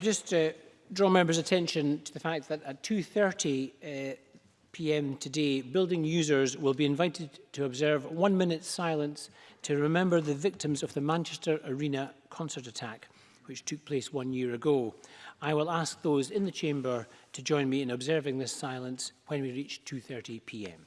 just to draw members' attention to the fact that at 2.30 uh, p.m. today, building users will be invited to observe one minute silence to remember the victims of the Manchester Arena concert attack, which took place one year ago. I will ask those in the chamber to join me in observing this silence when we reach 2.30 p.m.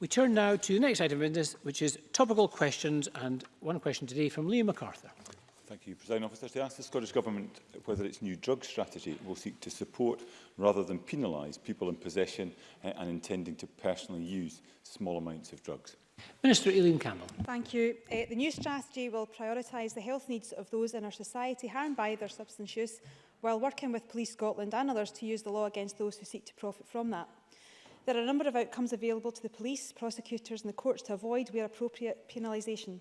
We turn now to the next item of business, which is topical questions, and one question today from Liam MacArthur. Thank you, President Officer. To ask the Scottish Government whether its new drug strategy will seek to support rather than penalise people in possession uh, and intending to personally use small amounts of drugs. Minister Eileen Campbell. Thank you. Uh, the new strategy will prioritise the health needs of those in our society harmed by their substance use while working with Police Scotland and others to use the law against those who seek to profit from that. There are a number of outcomes available to the police, prosecutors and the courts to avoid where appropriate penalisation.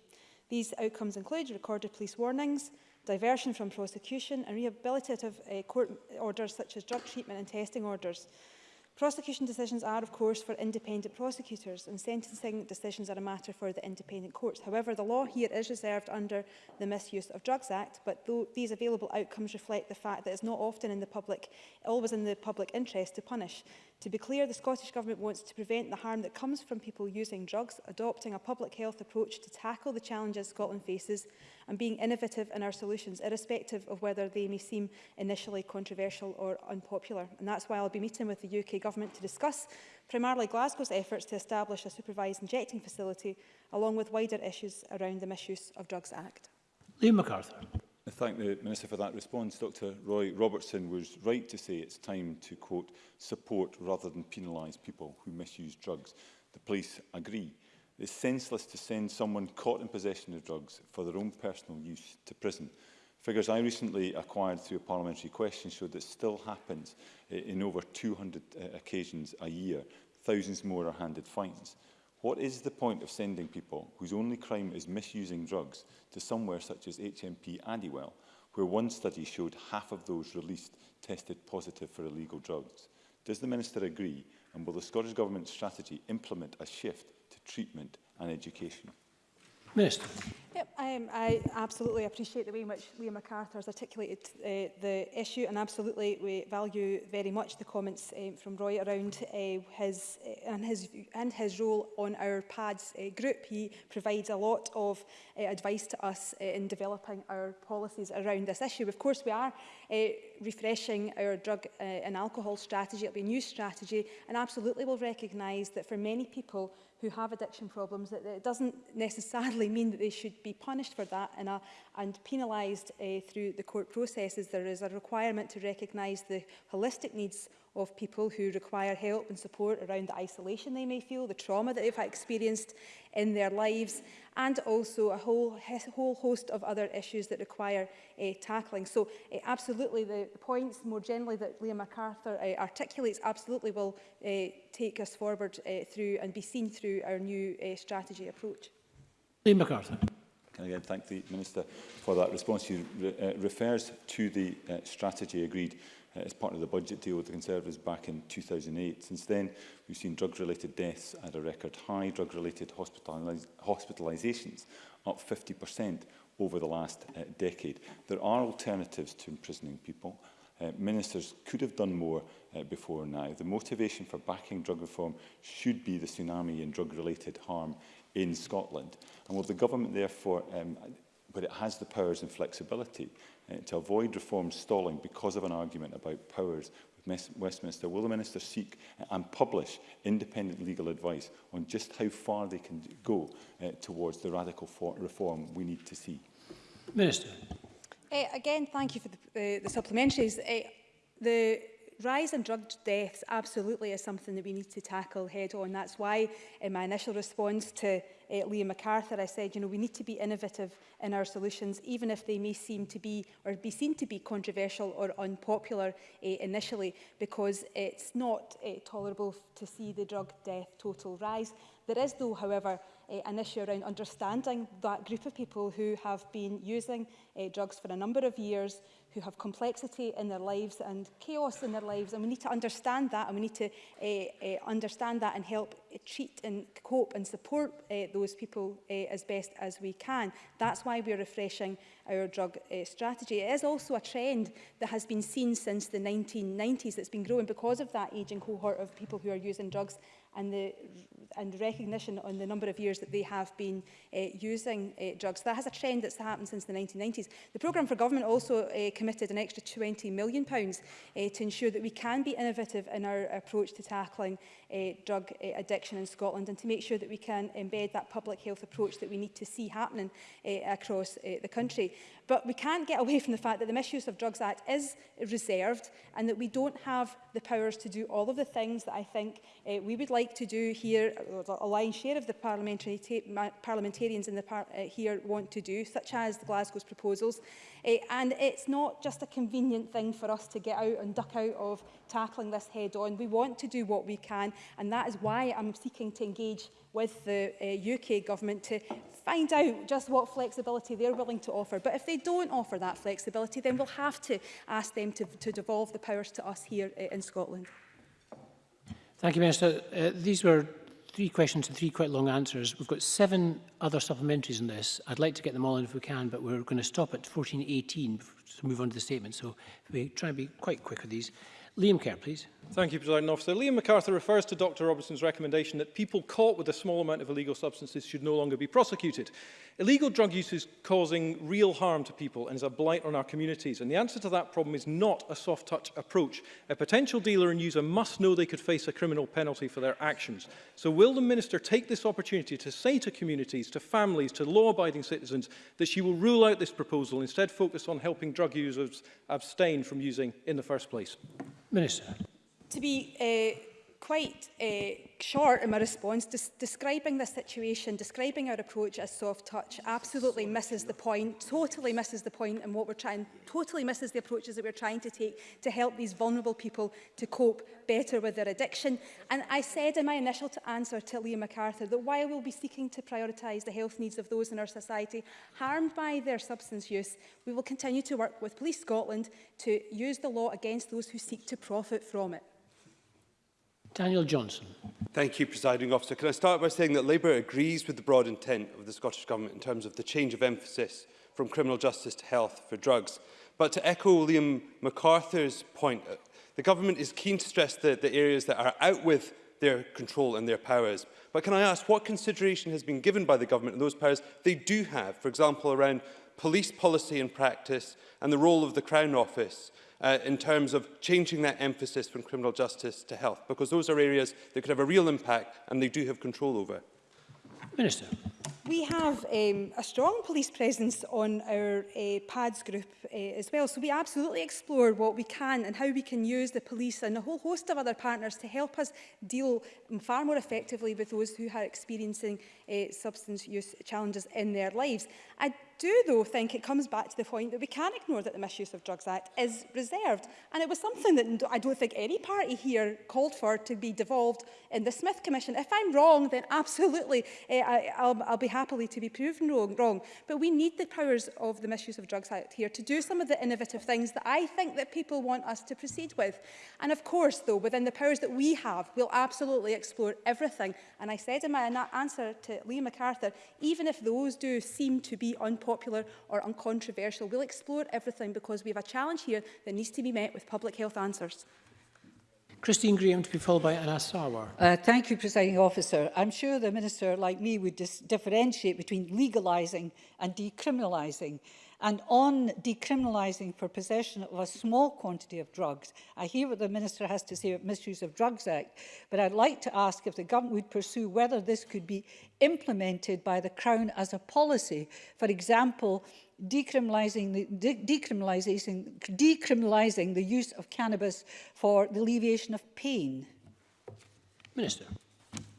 These outcomes include recorded police warnings, diversion from prosecution and rehabilitative uh, court orders such as drug treatment and testing orders. Prosecution decisions are, of course, for independent prosecutors and sentencing decisions are a matter for the independent courts. However, the law here is reserved under the Misuse of Drugs Act, but though these available outcomes reflect the fact that it's not often in the public, always in the public interest to punish. To be clear, the Scottish Government wants to prevent the harm that comes from people using drugs, adopting a public health approach to tackle the challenges Scotland faces and being innovative in our solutions, irrespective of whether they may seem initially controversial or unpopular. And that's why I'll be meeting with the UK Government to discuss primarily Glasgow's efforts to establish a supervised injecting facility, along with wider issues around the Misuse of Drugs Act. Liam MacArthur. I thank the Minister for that response. Dr Roy Robertson was right to say it's time to, quote, support rather than penalise people who misuse drugs. The police agree. It's senseless to send someone caught in possession of drugs for their own personal use to prison. Figures I recently acquired through a parliamentary question showed that still happens in over 200 uh, occasions a year. Thousands more are handed fines. What is the point of sending people whose only crime is misusing drugs to somewhere such as HMP Addywell, where one study showed half of those released tested positive for illegal drugs? Does the Minister agree and will the Scottish Government's strategy implement a shift to treatment and education? Minister. Yep, I, am, um, I absolutely appreciate the way in which Liam MacArthur has articulated uh, the issue and absolutely we value very much the comments um, from Roy around uh, his, uh, and his and his role on our PADS uh, group. He provides a lot of uh, advice to us uh, in developing our policies around this issue. Of course, we are uh, refreshing our drug uh, and alcohol strategy. It'll be a new strategy and absolutely will recognise that for many people who have addiction problems, that, that it doesn't necessarily mean that they should be punished for that and, uh, and penalised uh, through the court processes. There is a requirement to recognise the holistic needs of people who require help and support around the isolation they may feel, the trauma that they've experienced in their lives, and also a whole, whole host of other issues that require uh, tackling. So uh, absolutely the, the points more generally that Liam MacArthur uh, articulates absolutely will uh, take us forward uh, through and be seen through our new uh, strategy approach. Liam MacArthur and again thank the Minister for that response. He re uh, refers to the uh, strategy agreed uh, as part of the budget deal with the Conservatives back in 2008. Since then, we've seen drug-related deaths at a record high, drug-related hospitalis hospitalisations up 50% over the last uh, decade. There are alternatives to imprisoning people. Uh, ministers could have done more uh, before now. The motivation for backing drug reform should be the tsunami in drug-related harm in Scotland. And will the government therefore, um, but it has the powers and flexibility uh, to avoid reform stalling because of an argument about powers with Westminster, will the Minister seek uh, and publish independent legal advice on just how far they can go uh, towards the radical reform we need to see? Minister. Uh, again, thank you for the, uh, the supplementaries. Uh, the rise in drug deaths absolutely is something that we need to tackle head on. That's why in my initial response to uh, Liam MacArthur, I said, you know, we need to be innovative in our solutions, even if they may seem to be or be seen to be controversial or unpopular uh, initially, because it's not uh, tolerable to see the drug death total rise. There is, though, however, uh, an issue around understanding that group of people who have been using uh, drugs for a number of years, who have complexity in their lives and chaos in their lives. And we need to understand that and we need to uh, uh, understand that and help uh, treat and cope and support uh, those people uh, as best as we can. That's why we're refreshing our drug uh, strategy. It is also a trend that has been seen since the 1990s that's been growing because of that ageing cohort of people who are using drugs and the and recognition on the number of years that they have been uh, using uh, drugs. That has a trend that's happened since the 1990s. The programme for government also uh, committed an extra £20 million pounds, uh, to ensure that we can be innovative in our approach to tackling uh, drug uh, addiction in Scotland and to make sure that we can embed that public health approach that we need to see happening uh, across uh, the country. But we can't get away from the fact that the Misuse of Drugs Act is reserved and that we don't have the powers to do all of the things that I think uh, we would like to do here, a lion's share of the parliamentary parliamentarians in the par uh, here want to do, such as the Glasgow's proposals. Uh, and it's not just a convenient thing for us to get out and duck out of tackling this head on. We want to do what we can, and that is why I'm seeking to engage with the uh, UK government to find out just what flexibility they're willing to offer. But if they don't offer that flexibility, then we'll have to ask them to, to devolve the powers to us here uh, in Scotland. Thank you, Minister. Uh, these were three questions and three quite long answers. We've got seven other supplementaries in this. I'd like to get them all in if we can, but we're going to stop at 14.18 to move on to the statement. So we try and be quite quick with these. Liam Kerr, please. Thank you, President Officer. Liam MacArthur refers to Dr Robertson's recommendation that people caught with a small amount of illegal substances should no longer be prosecuted. Illegal drug use is causing real harm to people and is a blight on our communities, and the answer to that problem is not a soft-touch approach. A potential dealer and user must know they could face a criminal penalty for their actions. So will the Minister take this opportunity to say to communities, to families, to law-abiding citizens that she will rule out this proposal and instead focus on helping drug users abstain from using in the first place? Minister. To be uh, quite uh, short in my response, Des describing the situation, describing our approach as soft touch absolutely misses the point, totally misses the point and what we're trying, totally misses the approaches that we're trying to take to help these vulnerable people to cope better with their addiction. And I said in my initial answer to Liam MacArthur that while we'll be seeking to prioritise the health needs of those in our society harmed by their substance use, we will continue to work with Police Scotland to use the law against those who seek to profit from it. Daniel Johnson. Thank you, Presiding Officer. Can I start by saying that Labour agrees with the broad intent of the Scottish Government in terms of the change of emphasis from criminal justice to health for drugs. But to echo Liam MacArthur's point, uh, the Government is keen to stress the, the areas that are out with their control and their powers. But can I ask what consideration has been given by the Government and those powers they do have, for example, around police policy and practice and the role of the Crown Office? uh, in terms of changing that emphasis from criminal justice to health, because those are areas that could have a real impact and they do have control over. Minister. We have um, a strong police presence on our uh, PADS group uh, as well, so we absolutely explore what we can and how we can use the police and a whole host of other partners to help us deal far more effectively with those who are experiencing uh, substance use challenges in their lives. I do, though, think it comes back to the point that we can't ignore that the Misuse of Drugs Act is reserved. And it was something that I don't think any party here called for to be devolved in the Smith Commission. If I'm wrong, then absolutely, eh, I, I'll, I'll be happily to be proven wrong, wrong. But we need the powers of the Misuse of Drugs Act here to do some of the innovative things that I think that people want us to proceed with. And of course, though, within the powers that we have, we'll absolutely explore everything. And I said in my answer to Liam MacArthur, even if those do seem to be on unpopular or uncontroversial. We'll explore everything because we have a challenge here that needs to be met with public health answers. Christine Graham to be followed by Anas Sarwar. Uh, thank you, Presiding Officer. I'm sure the Minister, like me, would differentiate between legalising and decriminalising. And on decriminalising for possession of a small quantity of drugs, I hear what the Minister has to say about Misuse of Drugs Act, but I'd like to ask if the government would pursue whether this could be implemented by the Crown as a policy. For example, decriminalising the, de decriminalising, decriminalising the use of cannabis for the alleviation of pain. Minister.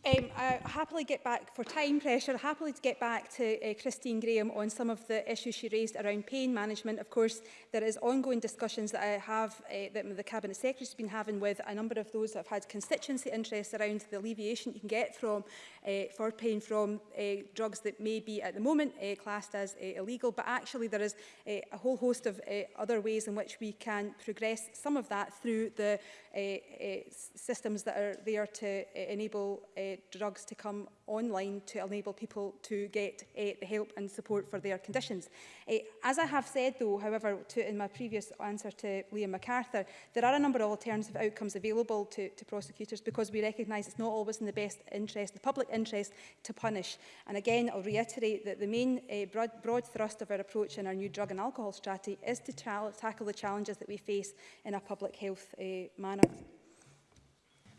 Um, I happily get back, for time pressure, I happily get back to uh, Christine Graham on some of the issues she raised around pain management. Of course, there is ongoing discussions that I have, uh, that the Cabinet Secretary has been having with a number of those that have had constituency interests around the alleviation you can get from, uh, for pain from uh, drugs that may be at the moment uh, classed as uh, illegal. But actually, there is uh, a whole host of uh, other ways in which we can progress some of that through the uh, uh, systems that are there to uh, enable uh, drugs to come online to enable people to get uh, the help and support for their conditions. Uh, as I have said, though, however, to, in my previous answer to Liam MacArthur, there are a number of alternative outcomes available to, to prosecutors because we recognise it's not always in the best interest, the public interest, to punish. And again, I'll reiterate that the main uh, broad, broad thrust of our approach in our new drug and alcohol strategy is to tackle the challenges that we face in a public health uh, manner.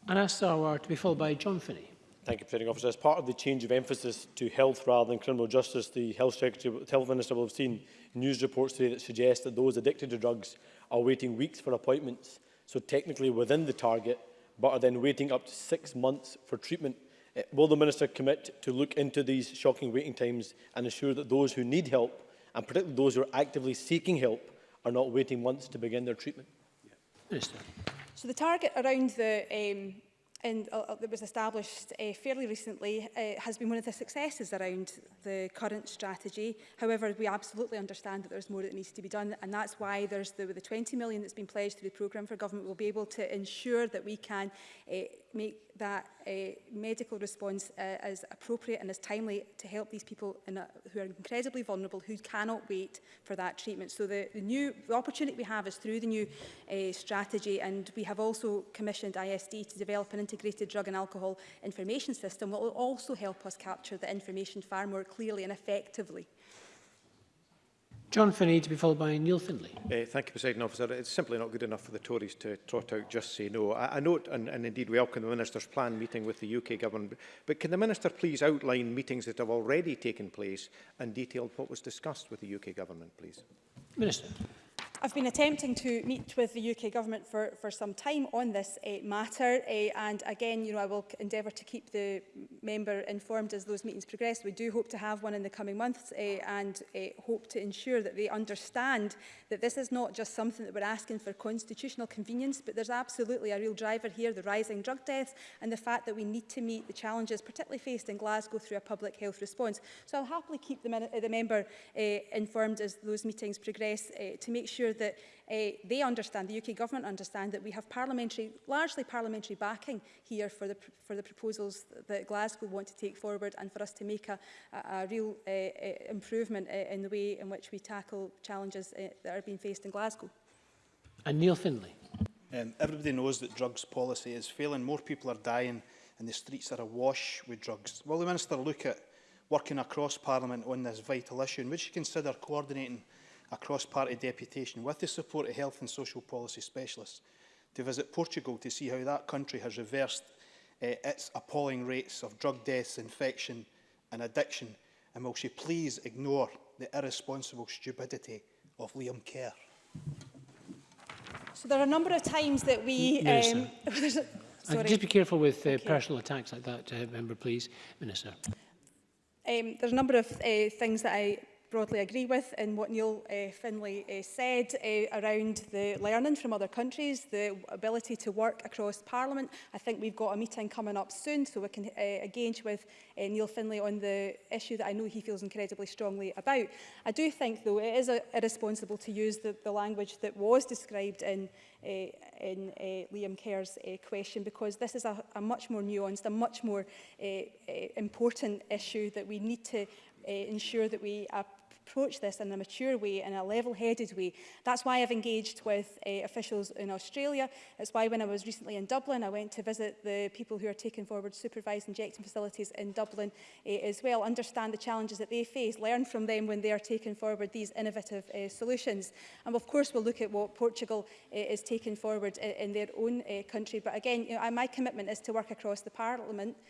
Anna Sarwar to be followed by John Finney. Thank you, Presiding Officer. As part of the change of emphasis to health rather than criminal justice, the Health, Secretary, the Health Minister will have seen news reports today that suggest that those addicted to drugs are waiting weeks for appointments, so technically within the target, but are then waiting up to six months for treatment. Eh, will the Minister commit to look into these shocking waiting times and ensure that those who need help, and particularly those who are actively seeking help, are not waiting months to begin their treatment? Yeah. Minister. So the target around the um, and uh, uh that was established uh, fairly recently uh, has been one of the successes around the current strategy. However, we absolutely understand that there's more that needs to be done and that's why there's the, the 20 million that's been pledged through the programme for government will be able to ensure that we can uh, make that uh, medical response uh, as appropriate and as timely to help these people in a, who are incredibly vulnerable, who cannot wait for that treatment. So the, the new the opportunity we have is through the new uh, strategy, and we have also commissioned ISD to develop an integrated drug and alcohol information system, which will also help us capture the information far more clearly and effectively. John Finney to be followed by Neil Findlay. Uh, thank you, President Officer. It's simply not good enough for the Tories to trot out just say no. I, I note and, and indeed welcome the Minister's planned meeting with the UK Government, but can the Minister please outline meetings that have already taken place and detail what was discussed with the UK Government, please? Minister. I've been attempting to meet with the UK Government for, for some time on this uh, matter uh, and again you know, I will endeavour to keep the member informed as those meetings progress. We do hope to have one in the coming months uh, and uh, hope to ensure that they understand that this is not just something that we're asking for constitutional convenience but there's absolutely a real driver here, the rising drug deaths and the fact that we need to meet the challenges particularly faced in Glasgow through a public health response. So I'll happily keep the, the member uh, informed as those meetings progress uh, to make sure sure that uh, they understand, the UK government understand that we have parliamentary, largely parliamentary backing here for the, for the proposals that Glasgow want to take forward and for us to make a, a, a real uh, improvement in the way in which we tackle challenges uh, that are being faced in Glasgow. And Neil Findlay. Um, everybody knows that drugs policy is failing. More people are dying and the streets are awash with drugs. Will the Minister look at working across Parliament on this vital issue and would she consider coordinating a cross-party deputation with the support of health and social policy specialists to visit Portugal to see how that country has reversed uh, its appalling rates of drug deaths, infection and addiction. And will she please ignore the irresponsible stupidity of Liam Kerr? So there are a number of times that we... No, um, uh, sorry. Just be careful with uh, okay. personal attacks like that, uh, member, please, Minister. Um, there's a number of uh, things that I broadly agree with in what Neil uh, Finlay uh, said uh, around the learning from other countries, the ability to work across Parliament. I think we've got a meeting coming up soon, so we can uh, engage with uh, Neil Finlay on the issue that I know he feels incredibly strongly about. I do think, though, it is a, irresponsible to use the, the language that was described in uh, in uh, Liam Kerr's uh, question because this is a, a much more nuanced, a much more uh, uh, important issue that we need to uh, ensure that we uh, approach this in a mature way, in a level-headed way. That's why I've engaged with uh, officials in Australia. It's why when I was recently in Dublin, I went to visit the people who are taking forward supervised injection facilities in Dublin uh, as well, understand the challenges that they face, learn from them when they are taking forward these innovative uh, solutions. And of course, we'll look at what Portugal uh, is taking forward in, in their own uh, country. But again, you know, my commitment is to work across the Parliament